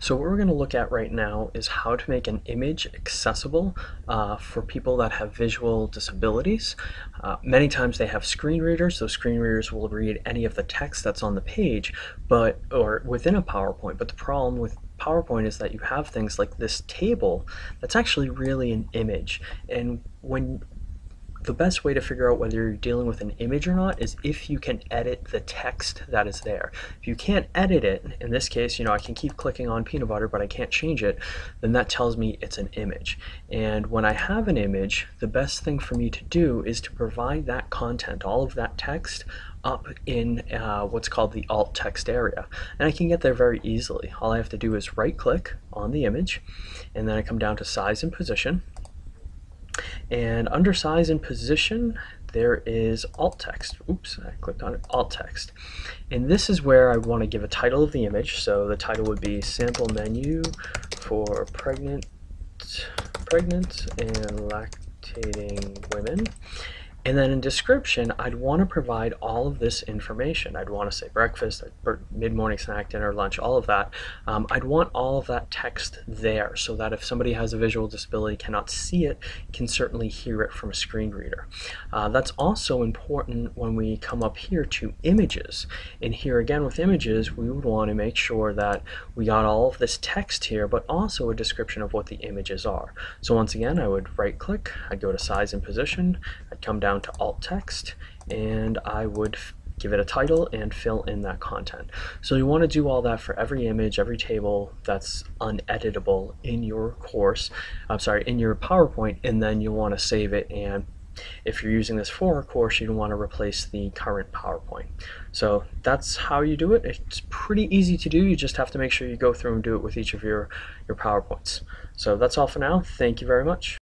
So what we're going to look at right now is how to make an image accessible uh, for people that have visual disabilities. Uh, many times they have screen readers, so screen readers will read any of the text that's on the page but or within a PowerPoint, but the problem with PowerPoint is that you have things like this table that's actually really an image and when the best way to figure out whether you're dealing with an image or not is if you can edit the text that is there. If you can't edit it, in this case, you know, I can keep clicking on peanut butter, but I can't change it, then that tells me it's an image. And when I have an image, the best thing for me to do is to provide that content, all of that text, up in uh, what's called the alt text area and I can get there very easily all I have to do is right click on the image and then I come down to size and position and under size and position, there is alt text. Oops, I clicked on it, alt text. And this is where I want to give a title of the image. So the title would be sample menu for pregnant, pregnant and lactating women. And then in description, I'd want to provide all of this information. I'd want to say breakfast, mid-morning snack, dinner, lunch, all of that. Um, I'd want all of that text there so that if somebody has a visual disability, cannot see it, can certainly hear it from a screen reader. Uh, that's also important when we come up here to images. And here again with images, we would want to make sure that we got all of this text here, but also a description of what the images are. So once again, I would right click, I'd go to size and position, I'd come down down to alt text and I would give it a title and fill in that content. So you want to do all that for every image, every table that's uneditable in your course, I'm sorry, in your PowerPoint, and then you'll want to save it and if you're using this for a course, you'd want to replace the current PowerPoint. So that's how you do it. It's pretty easy to do. You just have to make sure you go through and do it with each of your, your PowerPoints. So that's all for now. Thank you very much.